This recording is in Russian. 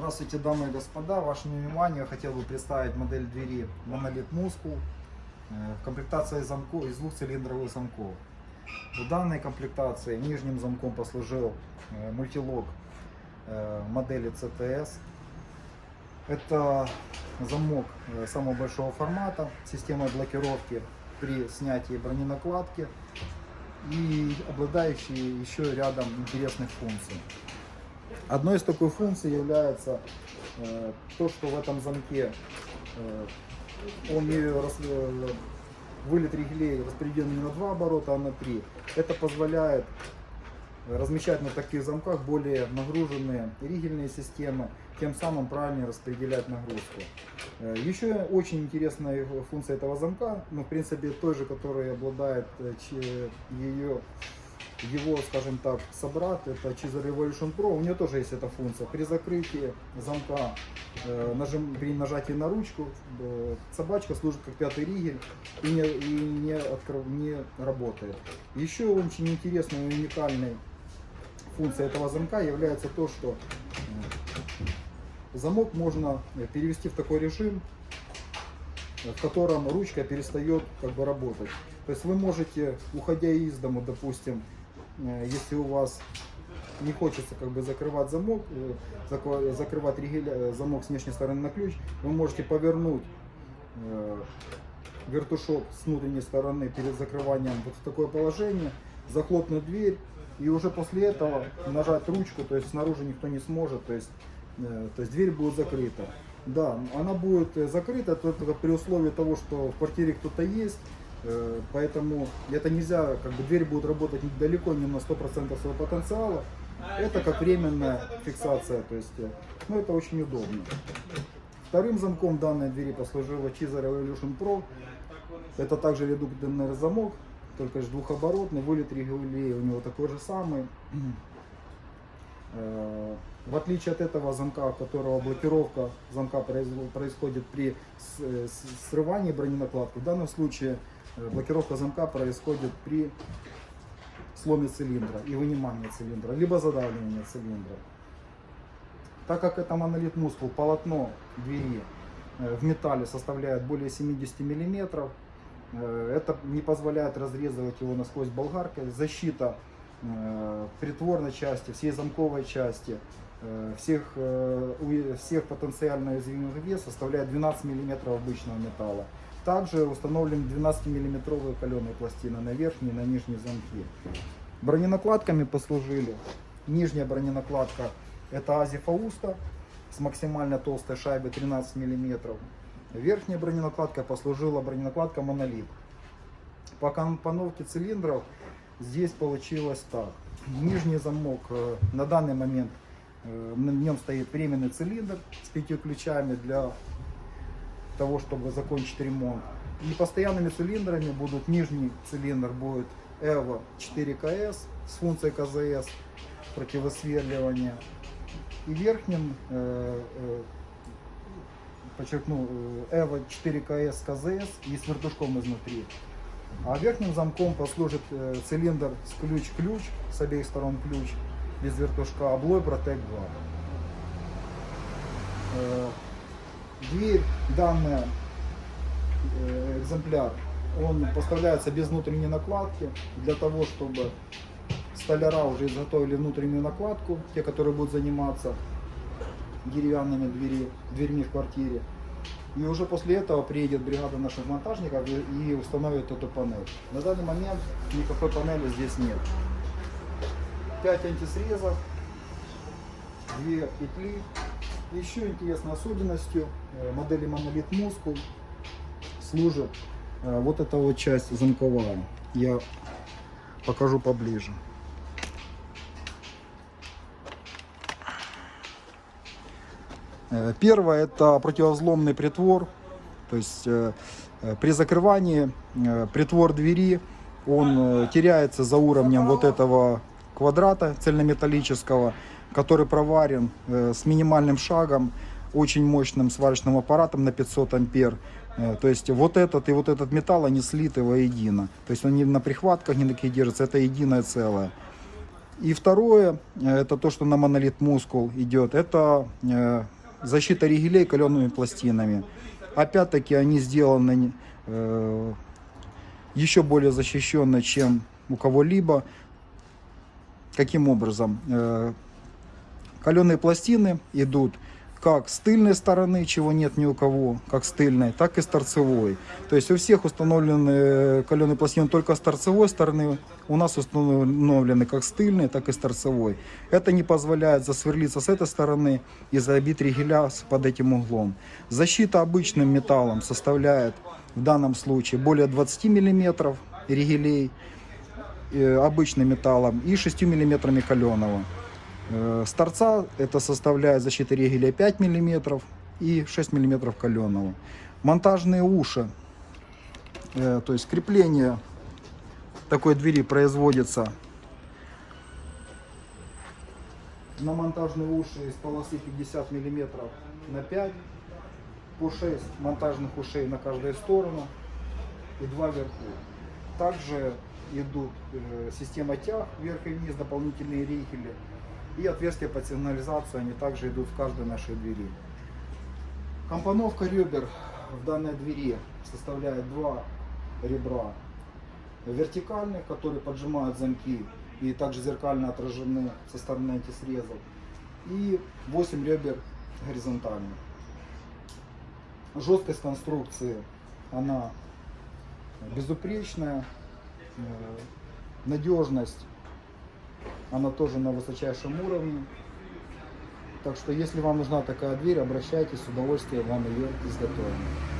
Здравствуйте, дамы и господа. Вашему вниманию я хотел бы представить модель двери Monolith Muscle э, в комплектации замков из двух цилиндровых замков. В данной комплектации нижним замком послужил э, мультилог э, модели CTS. Это замок самого большого формата, системой блокировки при снятии броненакладки и обладающий еще рядом интересных функций. Одной из такой функций является э, то, что в этом замке э, он не рас- э, вылет ригелей распределен не на два оборота, а на три. Это позволяет размещать на таких замках более нагруженные ригельные системы, тем самым правильнее распределять нагрузку. Э, Еще очень интересная функция этого замка, ну, в принципе, той же, которой обладает э, ее его, скажем так, собрат, это Chisel Revolution Pro, у нее тоже есть эта функция. При закрытии замка, э, нажим, при нажатии на ручку, э, собачка служит как пятый ригель и не, и не, открыв- не работает. Еще очень интересной и уникальной функцией этого замка является то, что э, замок можно э, перевести в такой режим, в котором ручка перестает как бы работать. То есть вы можете, уходя из дому, допустим, если у вас не хочется как бы закрывать замок, э, закрывать ригель, э, замок с внешней стороны на ключ, вы можете повернуть э, вертушок с внутренней стороны перед закрыванием вот в такое положение, захлопнуть дверь и уже после этого нажать ручку, то есть снаружи никто не сможет, то есть, э, то есть дверь будет закрыта. Да, она будет э, закрыта только при условии того, что в квартире кто-то есть, э, поэтому это нельзя, как бы дверь будет работать далеко не на 100% своего потенциала. Это как временная фиксация, то есть, э, ну это очень удобно. Вторым замком данной двери послужила Chisel Revolution Pro. Это также редукторный замок, только же двухоборотный, вылет регулей у него такой же самый. Э, В отличие от этого замка, у которого блокировка замка происходит при э, срывании броненакладки, в данном случае э, блокировка замка происходит при сломе цилиндра и вынимании цилиндра, либо задавливании цилиндра. Так как это монолит мускул, полотно двери в металле составляет более 70 миллиметров, э, это не позволяет разрезывать его насквозь болгаркой. Защита притворной части, всей замковой части, э, всех, э, всех потенциально уязвимых вес составляет 12 миллиметров обычного металла. Также установлен 12 миллиметровые каленые пластины на верхние и на нижние замки. Броненакладками послужили. Нижняя броненакладка это Ази Фауста с максимально толстой шайбой 13 мм. Верхняя броненакладка послужила броненакладка Монолит. По компоновке цилиндров здесь получилось так. Нижний замок э, на данный момент э, на нем стоит временный цилиндр с пятью ключами для того, чтобы закончить ремонт. И постоянными цилиндрами будут нижний цилиндр будет EVO 4KS с функцией КЗС противосверливания. И верхним, э, подчеркну, EVO 4KS КЗС и с вертушком изнутри. А верхним замком послужит э, цилиндр с ключ-ключ, с обеих сторон ключ, без вертушка, облой Protect 2. Э, Дверь, данная э, экземпляр, он поставляется без внутренней накладки, для того, чтобы столяра уже изготовили внутреннюю накладку, те, которые будут заниматься деревянными двери, дверьми в квартире. И уже после этого приедет бригада наших монтажников и, и установит эту панель. На данный момент никакой панели здесь нет. 5 антисрезов, 2 петли. Еще интересной особенностью э, модели Monolith Muscle служит э, вот эта вот часть замковая. Я покажу поближе. Первое это противовзломный притвор. То есть э, э, при закрывании э, притвор двери он э, теряется за уровнем вот этого квадрата цельнометаллического, который проварен э, с минимальным шагом, очень мощным сварочным аппаратом на 500 ампер. Э, То есть вот этот и вот этот металл, они слиты воедино. То есть они на прихватках не такие держатся, это единое целое. И второе, э, это то, что на монолит мускул идет, это э, защита ригелей калеными пластинами. Опять-таки они сделаны э, еще более защищенно, чем у кого-либо. Каким образом? Э, Каленые пластины идут как с тыльной стороны, чего нет ни у кого, как с тыльной, так и с торцевой. То есть у всех установлены каленые пластины только с торцевой стороны, у нас установлены как с тыльной, так и с торцевой. Это не позволяет засверлиться с этой стороны и забить ригеля под этим углом. Защита обычным металлом составляет в данном случае более 20 мм ригелей э, обычным металлом и 6 мм каленого. Э, С торца это составляет защита ригеля 5 мм и 6 мм каленого. Монтажные уши, э, то есть крепление такой двери производится на монтажные уши из полосы 50 мм на 5, по 6 монтажных ушей на каждую сторону и два вверху. Также идут э, система тяг вверх и вниз, дополнительные ригели и отверстия под сигнализацию, они также идут в каждой нашей двери. Компоновка ребер в данной двери составляет два ребра вертикальных, которые поджимают замки и также зеркально отражены со стороны антисрезов, и 8 ребер горизонтальных. Жесткость конструкции, она безупречная, э, надежность, она тоже на высочайшем уровне. Так что, если вам нужна такая дверь, обращайтесь, с удовольствием вам ее изготовим.